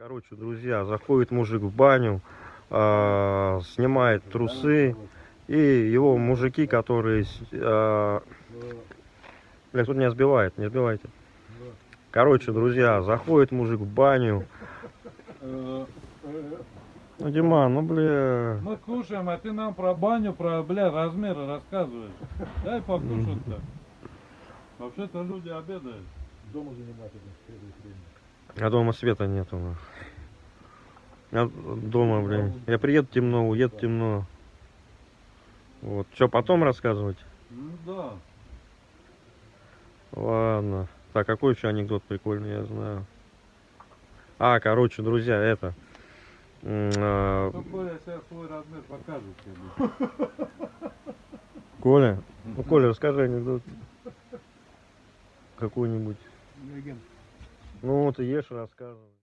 Короче, друзья, заходит мужик в баню, а, снимает трусы, и его мужики, которые... с- а, Бля, тут меня сбивает, не сбивайте. Короче, друзья, заходит мужик в баню. Э, Ну, Диман, ну, бля... Мы кушаем, а ты нам про баню, про, бля, размеры рассказываешь. Дай покушать-то. Вообще-то люди обедают. Дома занимать это следует время. А дома света нету. нахуй. Я дома, блин. Я приеду темно, уеду темно. Вот. Что, потом рассказывать? Ну да. Ладно. Так, какой еще анекдот прикольный, я знаю. А, короче, друзья, это... а, Ну, Коля сейчас свой размер покажет тебе. Коля? Ну, Коля, расскажи анекдот. Какой-нибудь. Легенд. Ну, ты ешь, рассказывай.